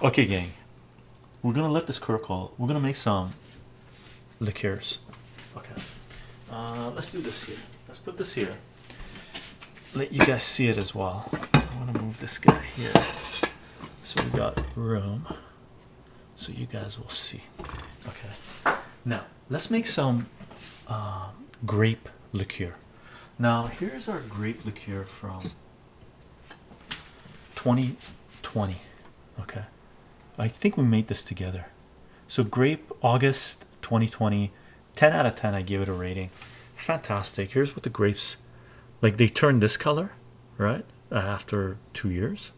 Okay, gang, we're gonna let this call. We're gonna make some liqueurs. Okay, uh, let's do this here. Let's put this here. Let you guys see it as well. I want to move this guy here so we got room so you guys will see. Okay, now let's make some uh, grape liqueur. Now, here's our grape liqueur from 2020. Okay, I think we made this together. So, grape August 2020, 10 out of 10. I give it a rating. Fantastic. Here's what the grapes like, they turn this color right uh, after two years,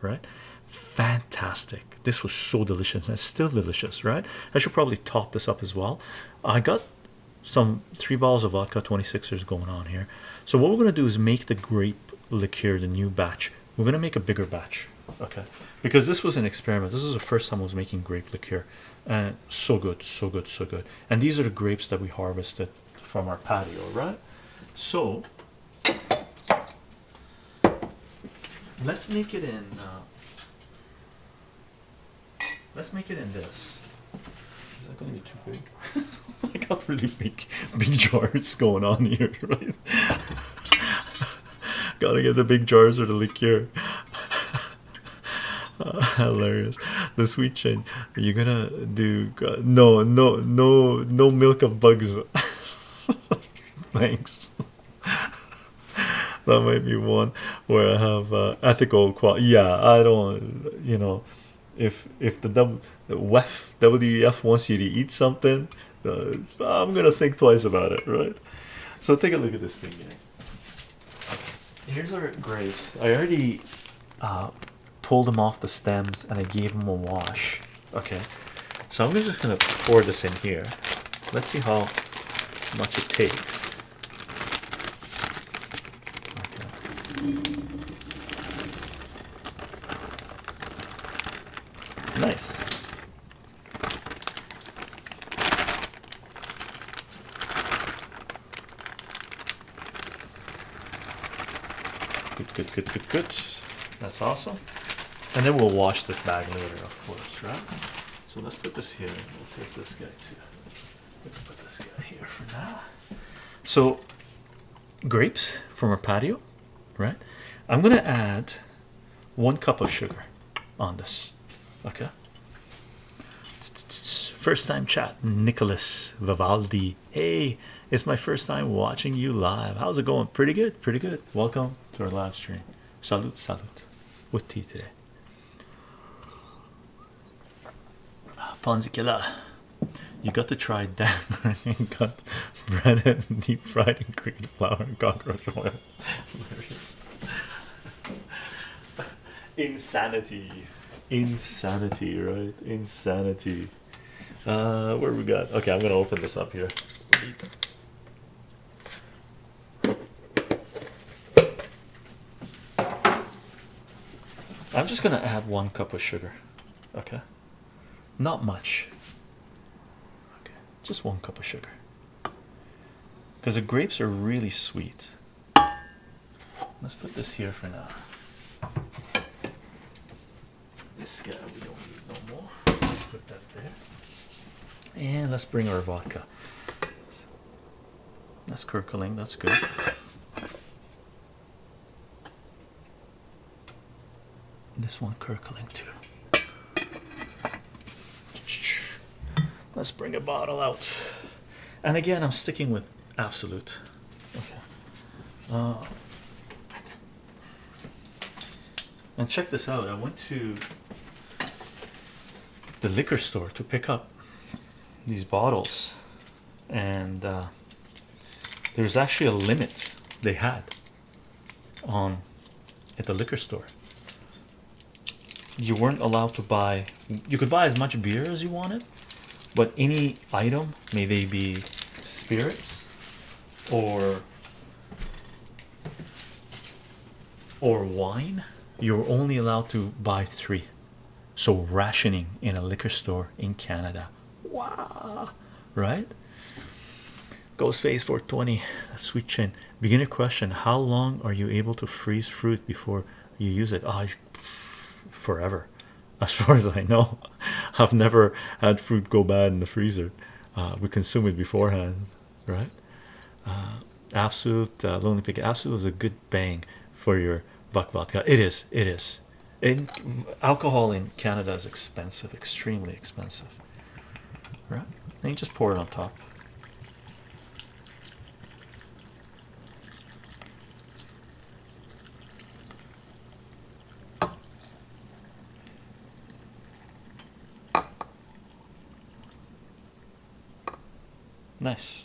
right? Fantastic. This was so delicious and still delicious, right? I should probably top this up as well. I got some three bottles of vodka 26ers going on here so what we're going to do is make the grape liqueur the new batch we're going to make a bigger batch okay? Because this was an experiment. This is the first time I was making grape liqueur. And so good so good so good. And these are the grapes that we harvested from our patio right? So let's make it in uh, let's make it in this. Is that going to be too big? I got really big big jars going on here right gotta get the big jars or the liqueur. Uh, hilarious. The sweet chain. You're gonna do uh, no no no no milk of bugs. Thanks. That might be one where I have uh, ethical qual yeah I don't you know if if the W WEF WEF wants you to eat something uh, I'm gonna think twice about it right? So take a look at this thing. Here's our grapes. I already uh, pulled them off the stems and I gave them a wash. Okay. So I'm just gonna pour this in here. Let's see how much it takes. Nice. Good, good, good. That's awesome. And then we'll wash this bag later, of course, right? So let's put this here. We'll take this guy too. Let's put this guy here for now. So, grapes from our patio, right? I'm gonna add one cup of sugar on this. Okay. First time chat, Nicholas Vivaldi. Hey, it's my first time watching you live. How's it going? Pretty good, pretty good. Welcome to our live stream. Salute, salute. With tea today. Panzikilla. You got to try Dan and got breaded deep fried in green flour and cockroach oil. Insanity insanity right insanity uh where we got okay i'm gonna open this up here i'm just gonna add one cup of sugar okay not much okay just one cup of sugar because the grapes are really sweet let's put this here for now this guy we don't need no more. Let's put that there. And let's bring our vodka. That's curdling, that's good. This one curdling too. Let's bring a bottle out. And again, I'm sticking with Absolut. Okay. Uh, and check this out. I went to the liquor store to pick up these bottles and uh, there's actually a limit they had on at the liquor store you weren't allowed to buy you could buy as much beer as you wanted but any item may they be spirits or or wine you're only allowed to buy three. So rationing in a liquor store in Canada. Wow right? Ghostface 420 sweet chin. Beginner question how long are you able to freeze fruit before you use it? Oh, forever as far as I know. I've never had fruit go bad in the freezer. Uh, we consume it beforehand, right? Uh, Absolut uh, lonely pick. Absolut is a good bang for your buck vodka. It is. It is. In alcohol in Canada is expensive, extremely expensive. Right? And you just pour it on top. Nice.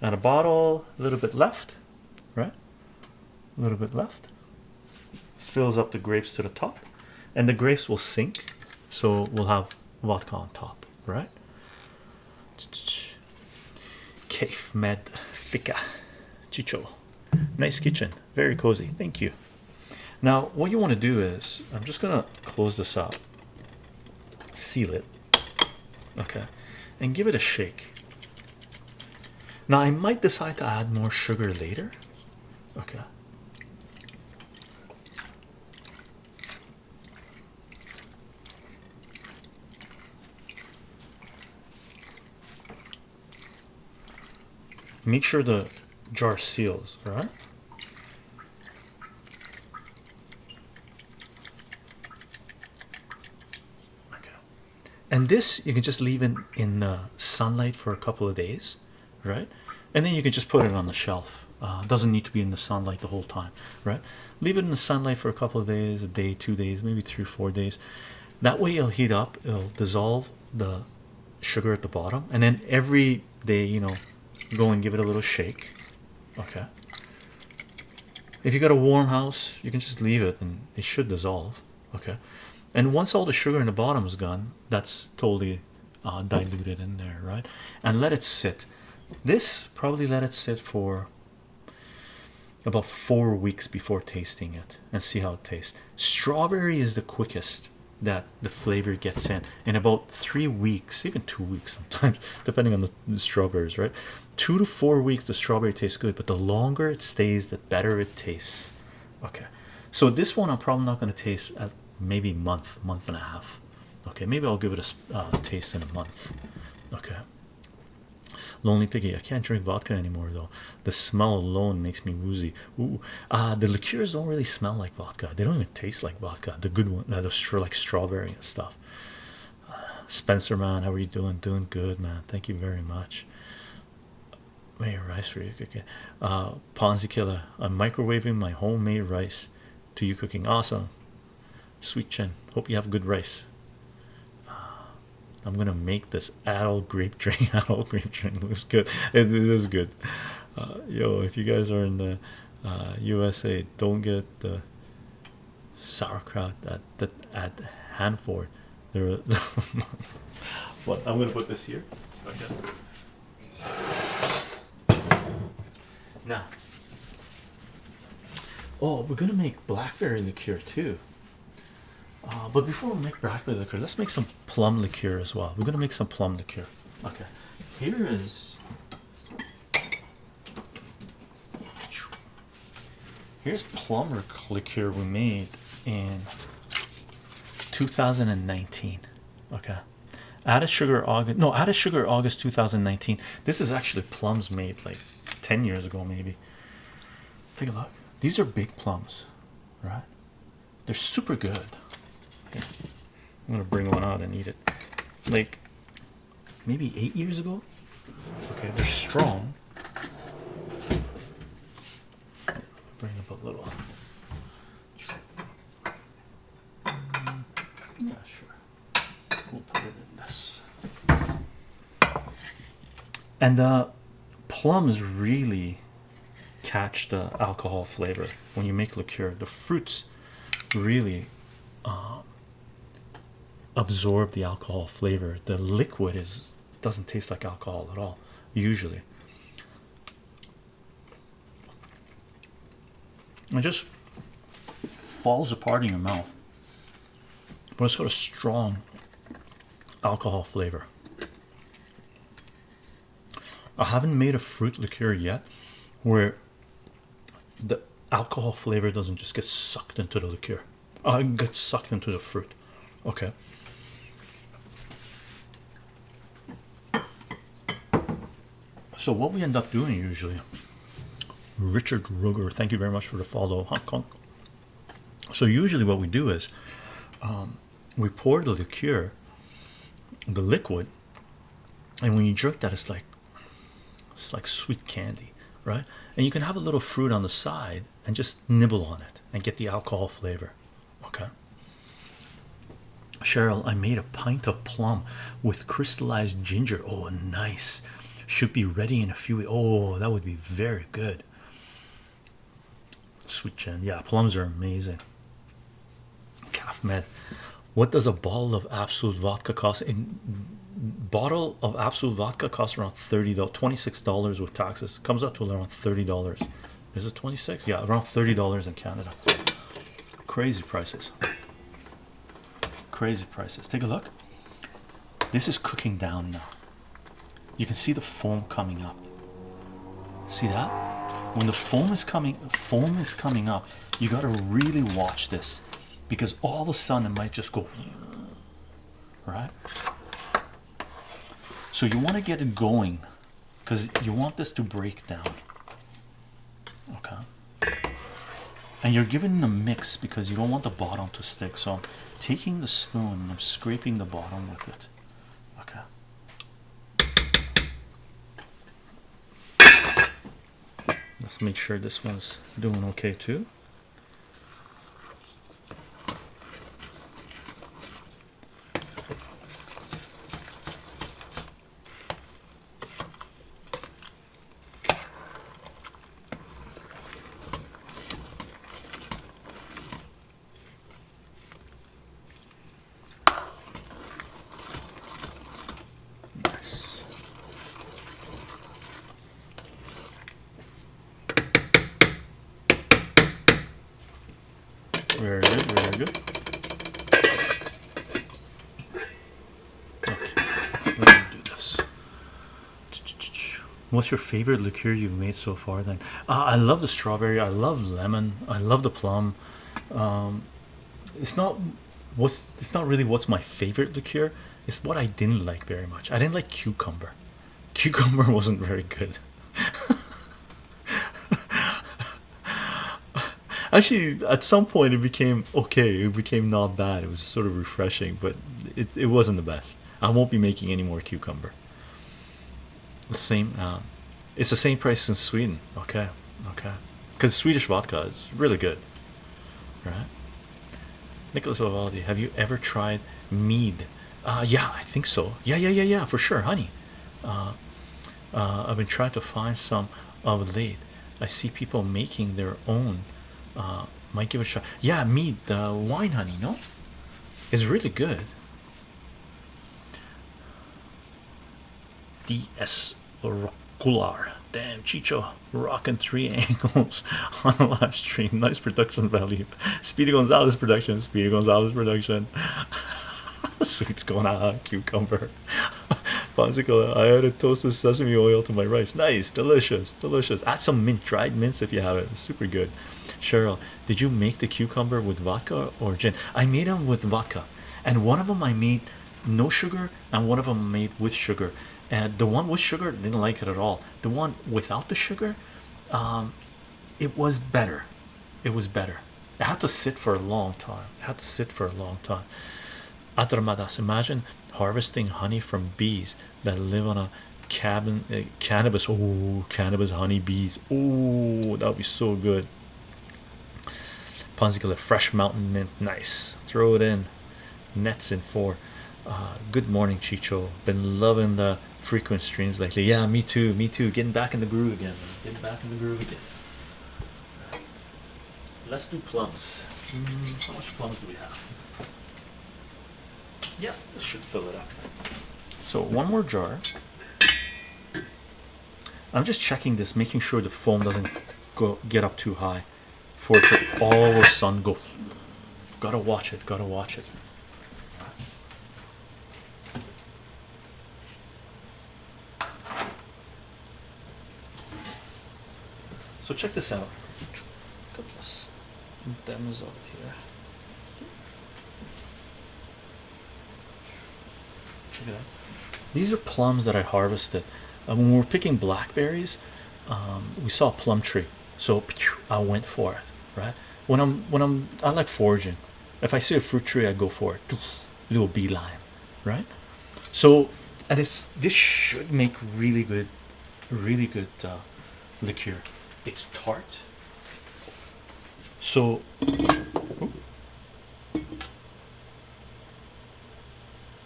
And a bottle, a little bit left, right? A little bit left. Fills up the grapes to the top, and the grapes will sink, so we'll have vodka on top, right? Cave Med Fika Chicho. Nice kitchen, very cozy. Thank you. Now, what you want to do is, I'm just gonna close this up, seal it, okay, and give it a shake. Now, I might decide to add more sugar later, okay. Make sure the jar seals, right? Okay. And this you can just leave in in the sunlight for a couple of days, right? And then you can just put it on the shelf. Uh, doesn't need to be in the sunlight the whole time, right? Leave it in the sunlight for a couple of days, a day, two days, maybe three, four days. That way it'll heat up, it'll dissolve the sugar at the bottom, and then every day, you know, go and give it a little shake. Okay. If you got a warm house, you can just leave it and it should dissolve. Okay. And once all the sugar in the bottom is gone, that's totally uh, diluted in there, right? And let it sit. This probably let it sit for about four weeks before tasting it and see how it tastes. Strawberry is the quickest that the flavor gets in in about three weeks, even two weeks sometimes, depending on the, the strawberries, right? Two to four weeks, the strawberry tastes good, but the longer it stays, the better it tastes. Okay, so this one I'm probably not going to taste at maybe month, month and a half. Okay, maybe I'll give it a uh, taste in a month. Okay. Lonely Piggy, I can't drink vodka anymore though. The smell alone makes me woozy. Ooh, uh, the liqueurs don't really smell like vodka. They don't even taste like vodka. The good one, uh, they're like strawberry and stuff. Uh, Spencer, man, how are you doing? Doing good, man. Thank you very much. Made rice for you cooking. Uh, Ponzi killer. I'm microwaving my homemade rice to you cooking. Awesome. Sweet chin. Hope you have good rice. I'm gonna make this adult grape drink. adult grape drink looks good. It, it is good. Uh, yo, if you guys are in the uh, USA, don't get the sauerkraut at at Hanford. There. what? I'm gonna put this here. Okay. Now. Oh, we're gonna make blackberry liqueur too. Uh, but before we make blackberry liqueur, let's make some plum liqueur as well. We're gonna make some plum liqueur. Okay, here is here's plum liqueur we made in 2019. Okay, added sugar August. No, added sugar August 2019. This is actually plums made like 10 years ago, maybe. Take a look. These are big plums, right? They're super good. I'm gonna bring one out and eat it. Like maybe eight years ago. Okay, they're strong. Bring up a little. Yeah, sure. We'll put it in this. And uh, plums really catch the alcohol flavor when you make liqueur. The fruits really uh, absorb the alcohol flavor. The liquid is doesn't taste like alcohol at all usually. It just falls apart in your mouth. But it's got a strong alcohol flavor. I haven't made a fruit liqueur yet where the alcohol flavor doesn't just get sucked into the liqueur. Uh, get sucked into the fruit. Okay. So what we end up doing usually, Richard Ruger, thank you very much for the follow, Hong Kong. So usually what we do is um, we pour the liqueur, the liquid, and when you drink that, it's like it's like sweet candy, right? And you can have a little fruit on the side and just nibble on it and get the alcohol flavor. Okay. Cheryl, I made a pint of plum with crystallized ginger. Oh, nice. Should be ready in a few. Weeks. Oh, that would be very good. Sweet Jen, yeah, plums are amazing. Calf med. What does a bottle of Absolut vodka cost? In bottle of Absolut vodka costs around 30 26 dollars with taxes comes up to around 30 dollars is it 26 yeah around 30 dollars in canada crazy prices crazy prices take a look this is cooking down now you can see the foam coming up. See that? When the foam is coming foam is coming up you got to really watch this because all of a sudden it might just go right? So you want to get it going because you want this to break down okay? And you're giving it a mix because you don't want the bottom to stick so I'm taking the spoon and I'm scraping the bottom with it okay let's make sure this one's doing okay too Nice. Very good, very good. Okay, let me do this. What's your favorite liqueur you've made so far? Then uh, I love the strawberry. I love lemon. I love the plum. Um, it's not what's it's not really what's my favorite liqueur. It's what I didn't like very much. I didn't like cucumber. Cucumber wasn't very good. Actually, at some point it became okay. It became not bad. It was sort of refreshing, but it, it wasn't the best. I won't be making any more cucumber. The same. Um, it's the same price in Sweden. Okay, okay. Because Swedish vodka is really good, right? Nicholas Vivaldi, have you ever tried mead? Uh, yeah, I think so. Yeah, yeah, yeah, yeah, for sure, honey. Uh, uh, I've been trying to find some of late. I see people making their own. Uh, might give a shot. Yeah, mead, the wine, honey. No, it's really good. DS Rocular. Damn, Chicho rocking three angles on a live stream. Nice production value. Speedy Gonzalez production. Speedy Gonzalez production. Sweets going out. Cucumber. Popsicle. I added toasted sesame oil to my rice. Nice, delicious, delicious. Add some mint, dried mints if you have it. Super good. Cheryl, did you make the cucumber with vodka or gin? I made them with vodka, and one of them I made no sugar, and one of them made with sugar. And the one with sugar didn't like it at all. The one without the sugar, um, it was better. It was better. It had to sit for a long time. It had to sit for a long time. Adramadas, imagine harvesting honey from bees that live on a cabin uh, cannabis. Oh, cannabis honey bees. Oh, that would be so good. Ponzicola, fresh mountain mint. Nice. Throw it in. Nets in four. Uh, good morning, Chicho. Been loving the frequent streams lately. Yeah, me too. Me too. Getting back in the groove again. Getting back in the groove again. Let's do plums. Mm, how much plums do we have? Yeah, this should fill it up. So one more jar. I'm just checking this, making sure the foam doesn't go get up too high for it to all of a sudden go. Gotta watch it. Gotta watch it. So check this out. Couple of demos out here. Look at that. These are plums that I harvested. Uh, when we were picking blackberries, um, we saw a plum tree, so I went for it. Right when I'm when I'm I like foraging. If I see a fruit tree, I go for it. Little beeline, right? So, and it's this should make really good, really good uh, liqueur. It's tart. So,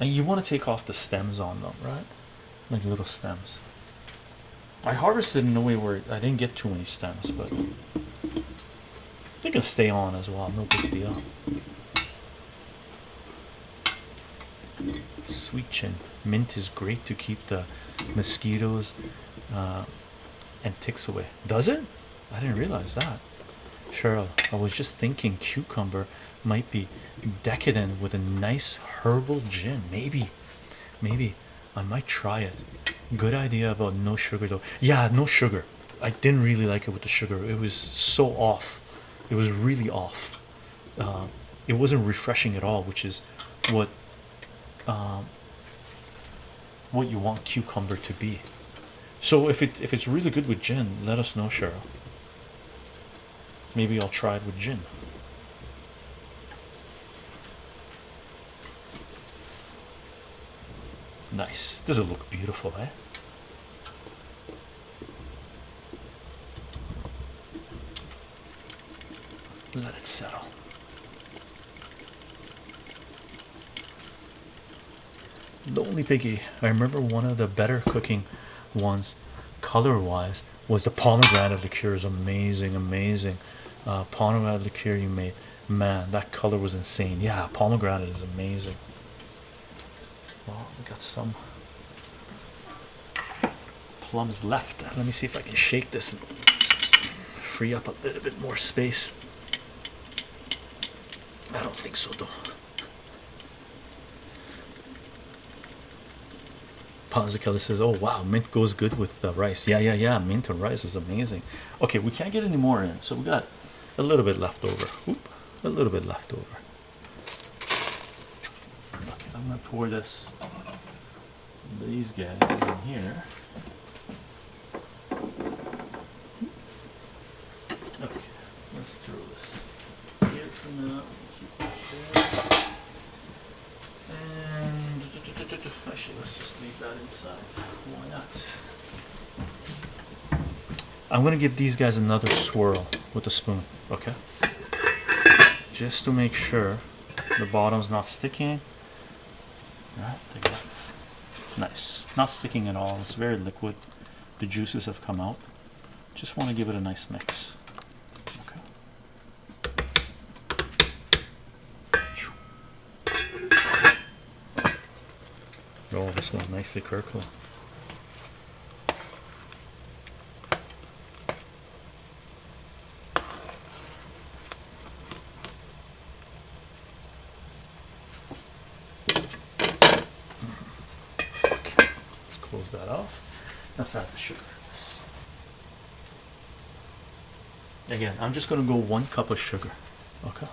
and you want to take off the stems on them, right? Like little stems. I harvested in a way where I didn't get too many stems, but they can stay on as well. No big deal. Sweet chin. Mint is great to keep the mosquitoes uh, and ticks away. Does it? I didn't realize that. Cheryl, I was just thinking cucumber might be decadent with a nice herbal gin. Maybe, maybe I might try it. Good idea about no sugar though. Yeah, no sugar. I didn't really like it with the sugar. It was so off. It was really off. Uh, it wasn't refreshing at all, which is what um, what you want cucumber to be. So if it if it's really good with gin, let us know, Cheryl. Maybe I'll try it with gin. Nice. Does it look beautiful, eh? Let it settle. Lonely Piggy, I remember one of the better cooking ones, color wise, was the pomegranate liqueur. Is amazing, amazing. Uh, pomegranate liqueur you made, man, that color was insane. Yeah, pomegranate is amazing. Well, we got some plums left. Let me see if I can shake this and free up a little bit more space. I don't think so, though. Kelly says, "Oh wow, mint goes good with uh, rice." Yeah, yeah, yeah. Mint and rice is amazing. Okay, we can't get any more in, so we got a little bit left over. Oop, a little bit left over. Okay, I'm gonna pour this these guys in here. Okay, let's throw this here for now. And actually, let's just leave that inside. Why not? I'm gonna give these guys another swirl with a spoon, okay? Just to make sure the bottom's not sticking. Nice, not sticking at all. It's very liquid. The juices have come out. Just want to give it a nice mix. This smells nicely. Okay, let's close that off. Let's add the sugar. Again, I'm just going to go one cup of sugar. Okay.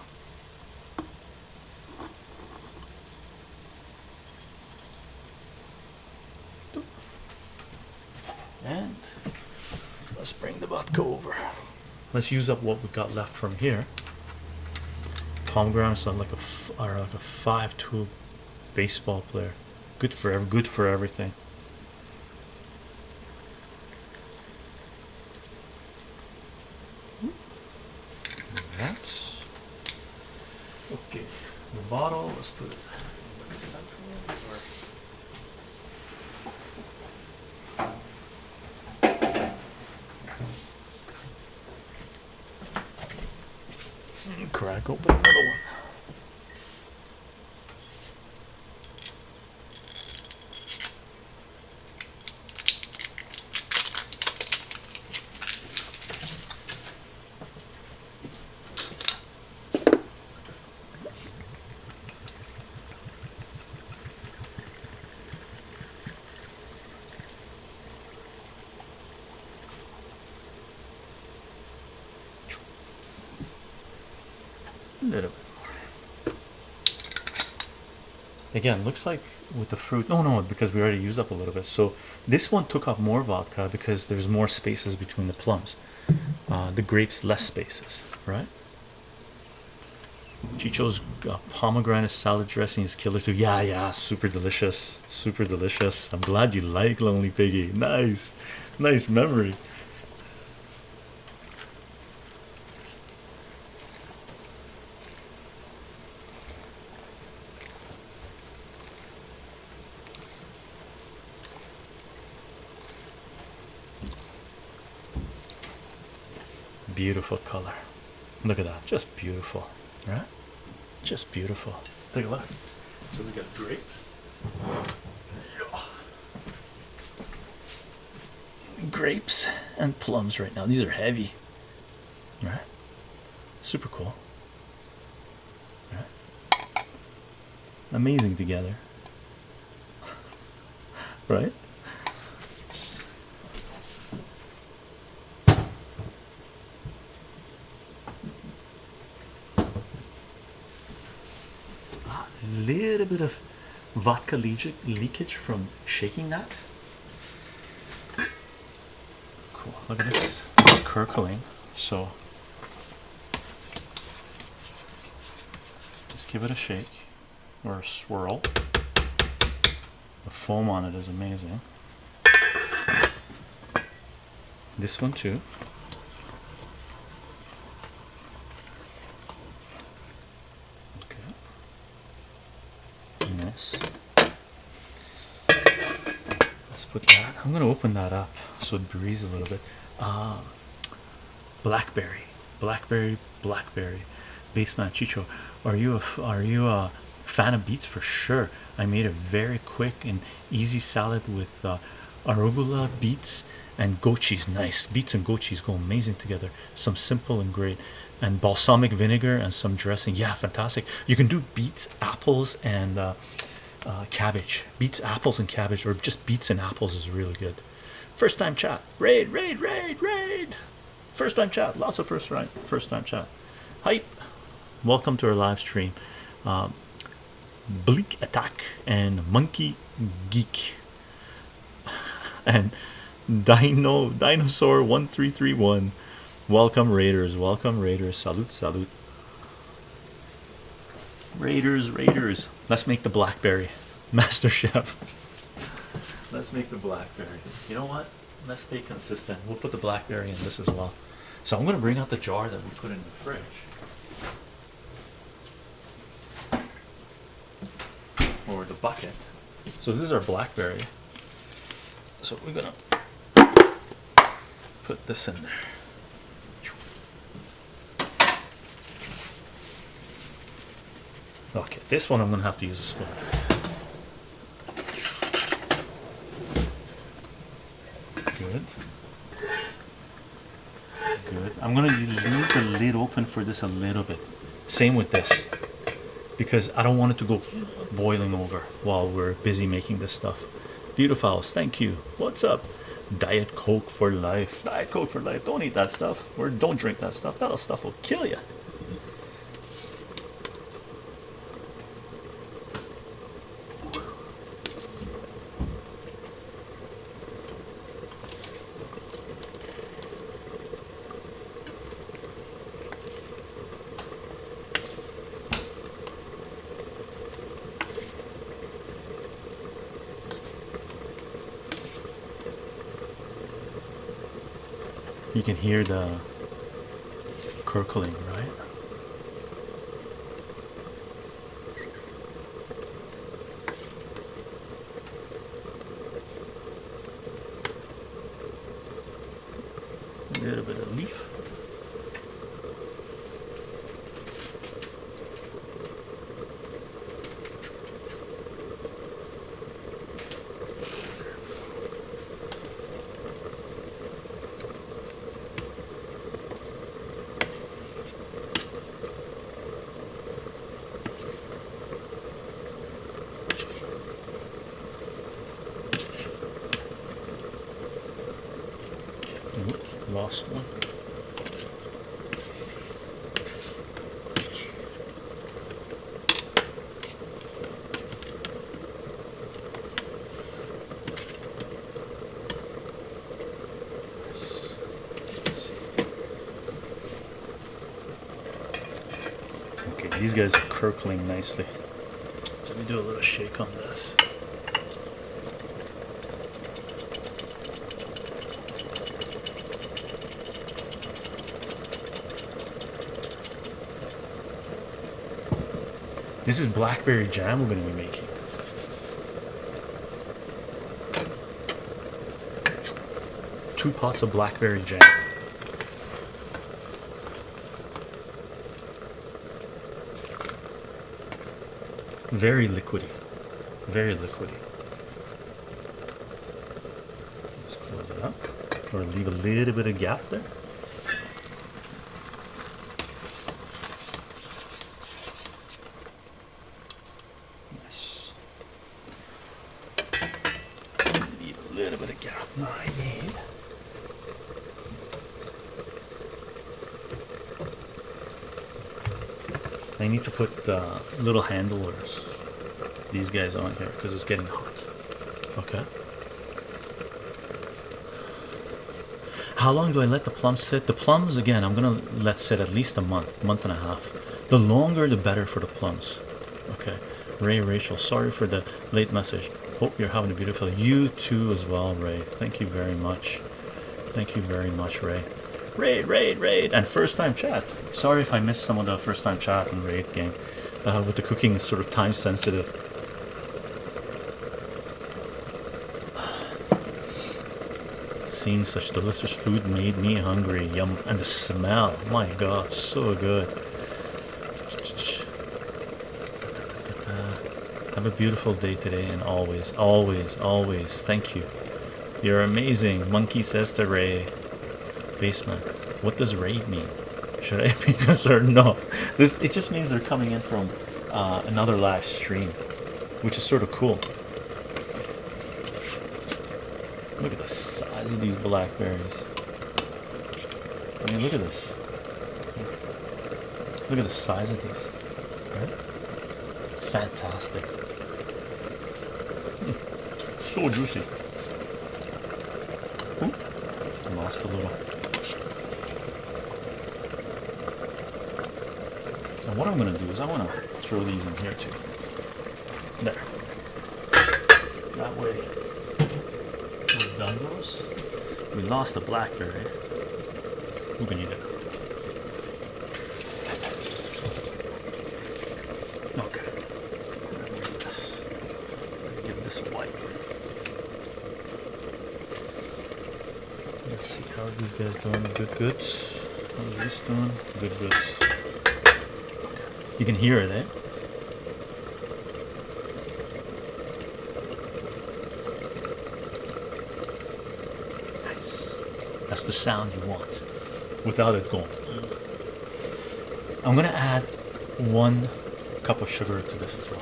Let's use up what we've got left from here. Tom son like a or like a five two baseball player. Good for good for everything that's okay the bottle let's put it crack open another one. Again looks like with the fruit no no because we already used up a little bit. So this one took up more vodka because there's more spaces between the plums. Uh, the grapes less spaces right? Chicho's uh, pomegranate salad dressing is killer too. Yeah yeah super delicious super delicious. I'm glad you like lonely piggy. Nice nice memory beautiful color. Look at that. Just beautiful. Right just beautiful. Take a look. So we got grapes. Grapes and plums right now. These are heavy. Right super cool. Right amazing together. Right a little bit of vodka leakage from shaking that? Cool look at this. This is curdling so just give it a shake or a swirl. The foam on it is amazing. This one too okay Yes. Let's put I'm gonna open that up so it breathes a little bit. Ah, blackberry, blackberry, blackberry. Baseman Chicho, are you a are you a fan of beets for sure? I made a very quick and easy salad with uh, arugula, beets, and goat cheese. Nice beets and goat cheese go amazing together. Some simple and great, and balsamic vinegar and some dressing. Yeah, fantastic. You can do beets, apples, and uh, uh, cabbage. Beets, apples, and cabbage, or just beets and apples is really good. First time chat. Raid, raid, raid, raid. First time chat. Lots of first right. First time chat. Hype. Welcome to our live stream. Um, Bleak Attack and Monkey Geek and Dino Dinosaur 1331. Welcome Raiders, welcome Raiders. Salute, salute. Raiders, Raiders. Let's make the blackberry. Master Chef. Let's make the blackberry. You know what? Let's stay consistent. We'll put the blackberry in this as well. So I'm gonna bring out the jar that we put in the fridge. Or the bucket. So this is our blackberry. So we're gonna put this in there. Okay, this one I'm gonna have to use a spoon. Good. Good. I'm gonna leave the lid open for this a little bit. Same with this, because I don't want it to go boiling over while we're busy making this stuff. Beautiful, thank you. What's up? Diet Coke for life. Diet Coke for life. Don't eat that stuff, or don't drink that stuff. That stuff will kill you. Can hear the curdling, right? A little bit of leaf. Oop, lost one. These guys are curdling nicely. Let me do a little shake on this. This is blackberry jam we're going to be making. Two pots of blackberry jam. Very liquidy. Very liquidy. Let's close it up. Or leave a little bit of gap there. Nice. Need a little bit of gap. No, I need. I need to put uh, little handlers, these guys on here because it's getting hot. Okay. How long do I let the plums sit? The plums, again, I'm gonna let sit at least a month, month and a half. The longer, the better for the plums. Okay. Ray, Rachel, sorry for the late message. Hope you're having a beautiful. You too, as well, Ray. Thank you very much. Thank you very much, Ray. Raid, raid, raid, and first time chat. Sorry if I missed some of the first time chat and raid game. Uh, with the cooking is sort of time sensitive. Seeing such delicious food made me hungry. Yum, and the smell, my god, so good. Have a beautiful day today and always, always, always. Thank you. You're amazing. Monkey says to Ray. Basement. What does raid mean? Should I be concerned? No. This it just means they're coming in from uh, another live stream, which is sort of cool. Look at the size of these blackberries. I mean, look at this. Look at the size of these. Fantastic. So juicy. Ooh. Lost a little. What I'm going to do is I want to throw these in here too. There. That way we've done those. We lost the blackberry. Going to need it. Okay. Give this a wipe. Let's see how these guys doing. Good, good. How's this doing? Good, good. You can hear it, eh? Nice. That's the sound you want without it going. I'm gonna add one cup of sugar to this as well.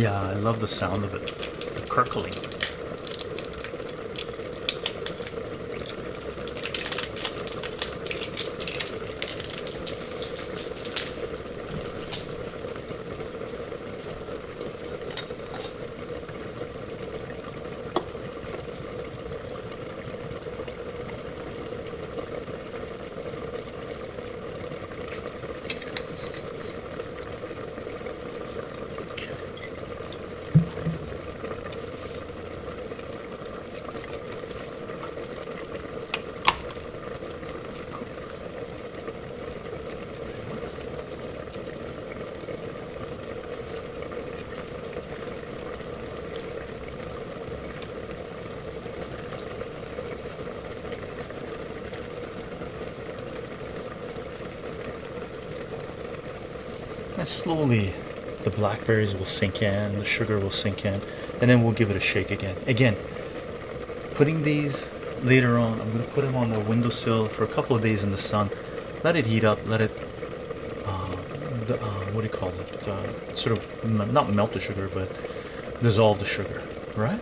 Yeah, I love the sound of it. The crackling. Slowly the blackberries will sink in the sugar will sink in and then we'll give it a shake again. Again putting these later on i'm going to put them on the windowsill for a couple of days in the sun. Let it heat up let it uh, the, uh, what do you call it? Uh, sort of not melt the sugar but dissolve the sugar right